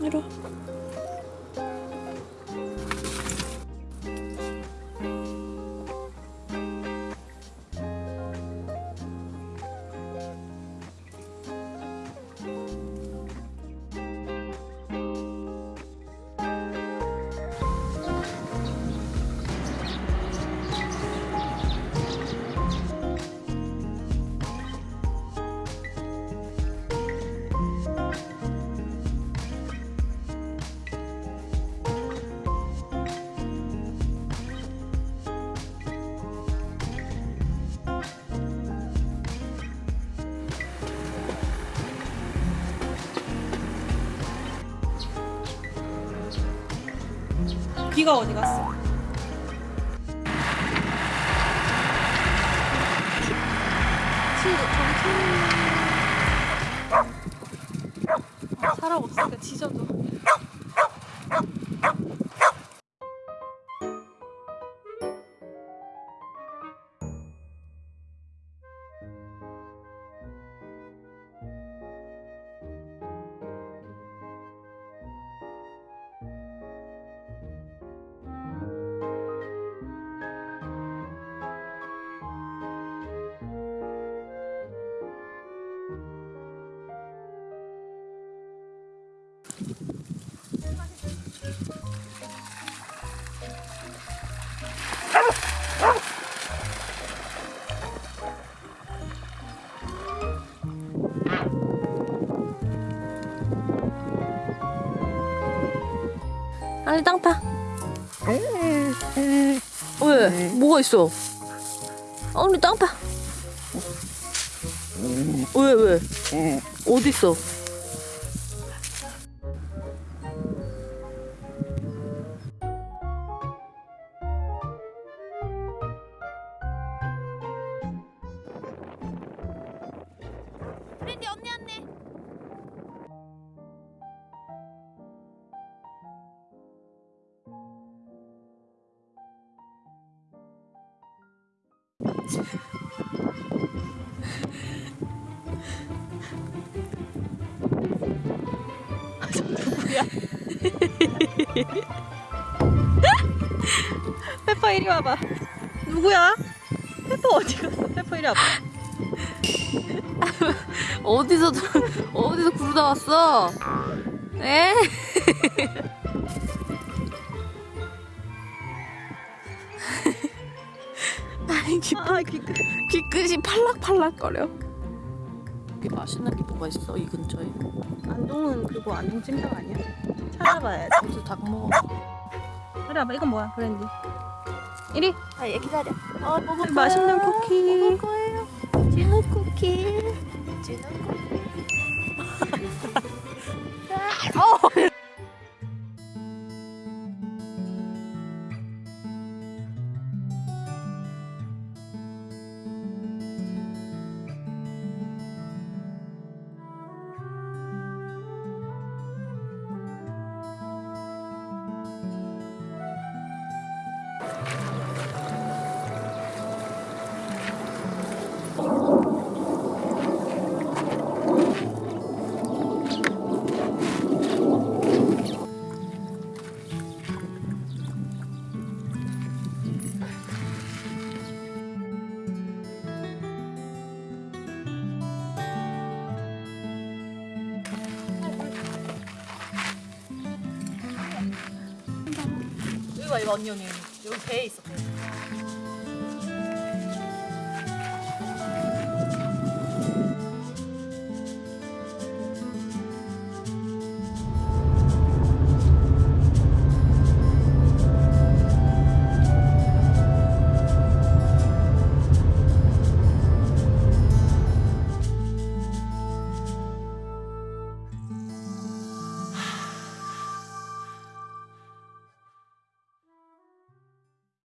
이리 와. 비가 어디 갔어? 사람 없으니까 지져줘. 아니 땅파. 왜? 뭐가 있어? 아니 땅파. 왜 왜? 어디 있어? 브랜디 언니 언니. 누구야? 페퍼 이리 와봐. 누구야? 페퍼 어디 갔어? 페퍼 이리 와봐. 어디서 어디서 구르다 왔어? 에? 아니 귀, 아, 귀, 귀끝이 팔락팔락거려. 이게 맛있는 게 뭐가 있어 이 근처에? 안동은 그거 안동 찜닭 아니야? 찾아봐야지. 무슨 닭 먹어? 그래, 봐봐. 이건 뭐야, 브랜디? 이리. 아, 얘 기다려. 어, 먹을 맛있는 거예요. 쿠키. 먹을 거예요. 진우 쿠키. 진우 쿠키. 어. 봐 이거 언니 언니 여기 배에 있어 배.